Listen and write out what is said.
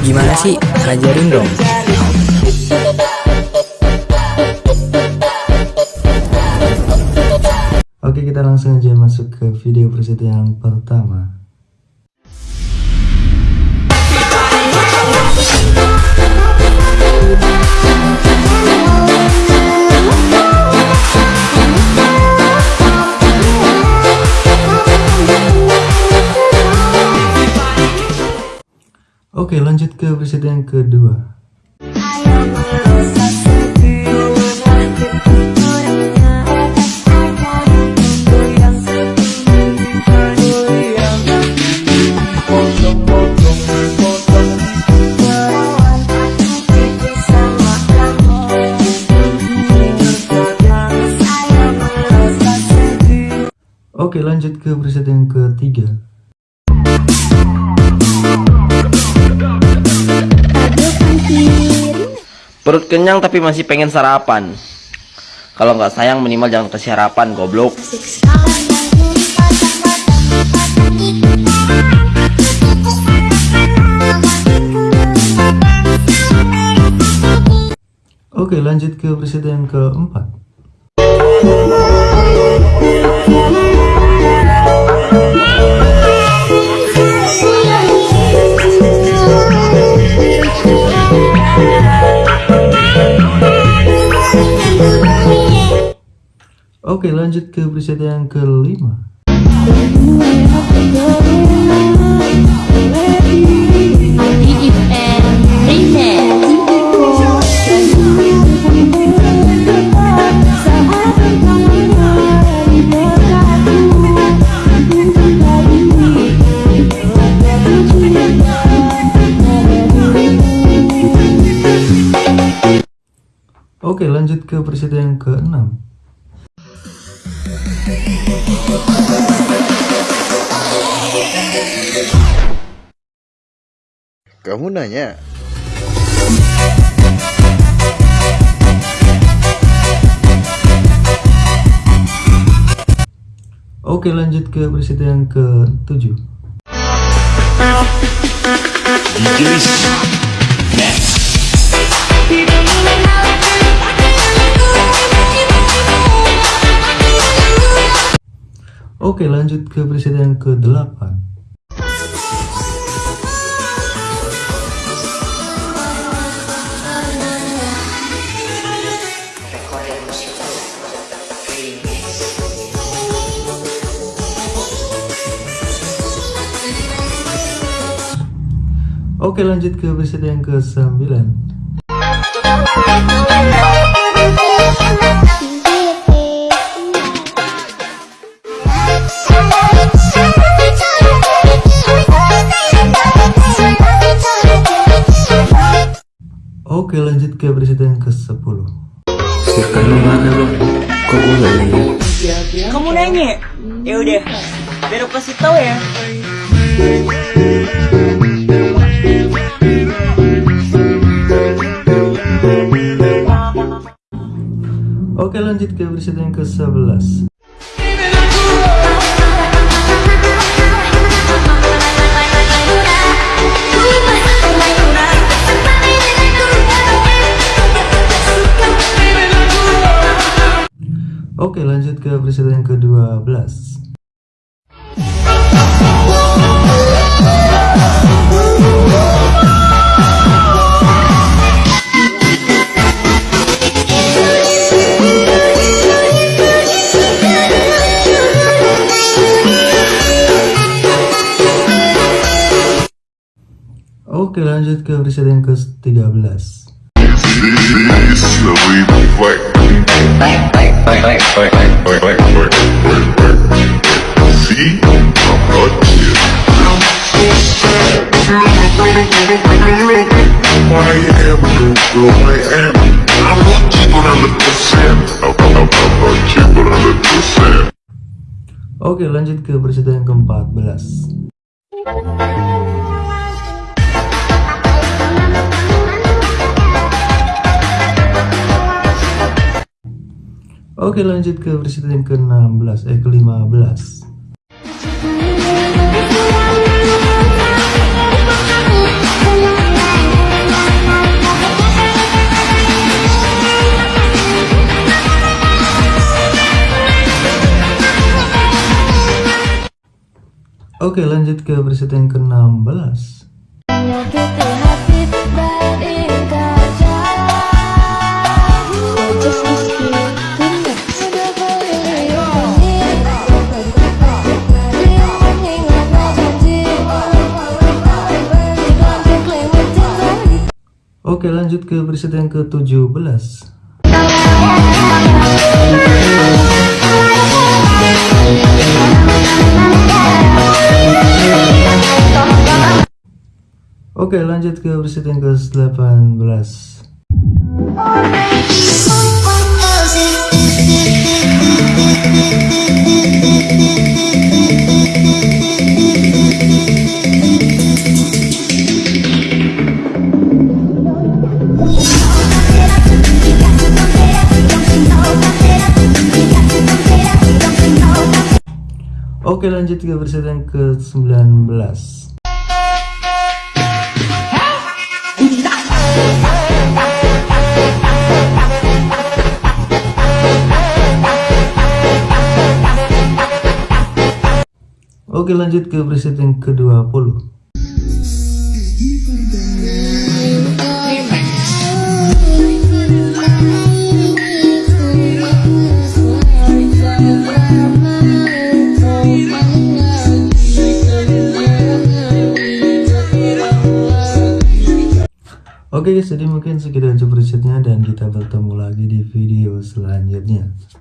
Gimana sih? Ajarin dong. Oke kita langsung aja masuk ke video preset yang pertama Oke lanjut ke preset yang kedua. Oke lanjut ke preset yang ketiga Perut kenyang tapi masih pengen sarapan. Kalau nggak sayang minimal jangan kasih harapan, goblok. Oke lanjut ke preset yang keempat Oke lanjut ke preset yang kelima. Oke lanjut ke preset yang keenam Kamu nanya, Oke lanjut ke preset yang ke-7 Oke lanjut ke preset yang ke-8 Oke lanjut ke preset yang ke-9 Oke lanjut ke preset yang ke-10 Sirkan lu mana lo? Kok gue gak lihat? Kamu nanya? Ya udah, biar aku kasih tahu ya. Oke lanjut ke preset yang ke-11 Oke lanjut ke preset yang ke-12 Oke lanjut ke preset yang ke-13 Oke lanjut ke preset yang ke-14 Oke lanjut ke presiden ke-16 eh ke-15 Oke lanjut ke presiden ke-16 Oke lanjut ke preset yang ke-17 Oke lanjut ke preset yang ke-18 Oke lanjut ke preset yang ke-19 Oke lanjut ke preset yang ke-20 Oke guys, jadi mungkin segitu aja presetnya dan kita bertemu lagi di video selanjutnya.